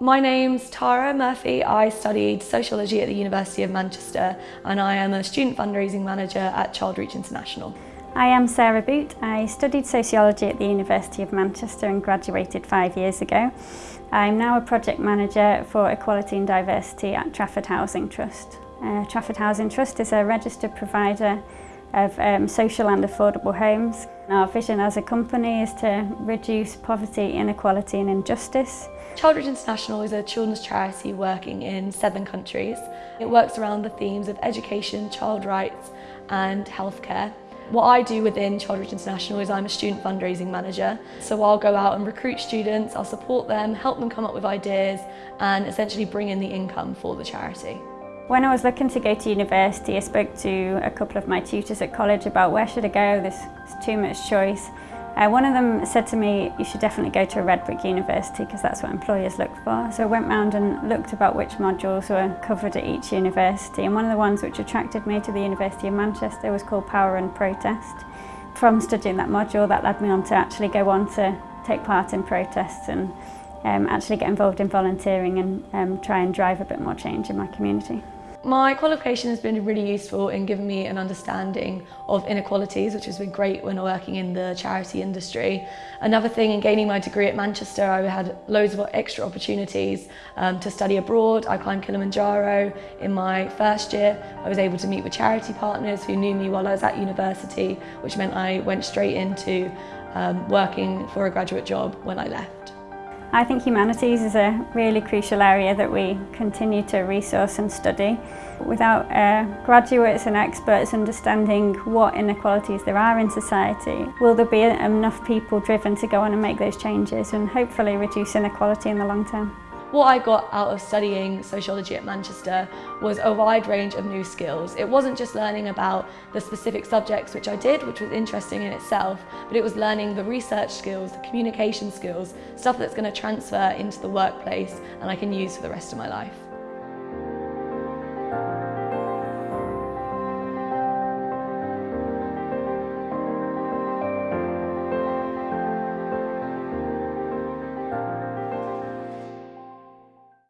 My name's Tara Murphy. I studied sociology at the University of Manchester and I am a student fundraising manager at Childreach International. I am Sarah Boot. I studied sociology at the University of Manchester and graduated five years ago. I'm now a project manager for equality and diversity at Trafford Housing Trust. Uh, Trafford Housing Trust is a registered provider of um, social and affordable homes. Our vision as a company is to reduce poverty, inequality and injustice. Child International is a children's charity working in seven countries. It works around the themes of education, child rights and healthcare. What I do within Child International is I'm a student fundraising manager. So I'll go out and recruit students, I'll support them, help them come up with ideas and essentially bring in the income for the charity. When I was looking to go to university, I spoke to a couple of my tutors at college about where should I go, there's too much choice. Uh, one of them said to me, you should definitely go to a red brick university because that's what employers look for. So I went round and looked about which modules were covered at each university. And one of the ones which attracted me to the University of Manchester was called Power and Protest. From studying that module, that led me on to actually go on to take part in protests and um, actually get involved in volunteering and um, try and drive a bit more change in my community. My qualification has been really useful in giving me an understanding of inequalities, which has been great when working in the charity industry. Another thing in gaining my degree at Manchester, I had loads of extra opportunities um, to study abroad. I climbed Kilimanjaro in my first year. I was able to meet with charity partners who knew me while I was at university, which meant I went straight into um, working for a graduate job when I left. I think humanities is a really crucial area that we continue to resource and study. Without uh, graduates and experts understanding what inequalities there are in society, will there be enough people driven to go on and make those changes and hopefully reduce inequality in the long term? what I got out of studying sociology at Manchester was a wide range of new skills. It wasn't just learning about the specific subjects which I did, which was interesting in itself, but it was learning the research skills, the communication skills, stuff that's going to transfer into the workplace and I can use for the rest of my life.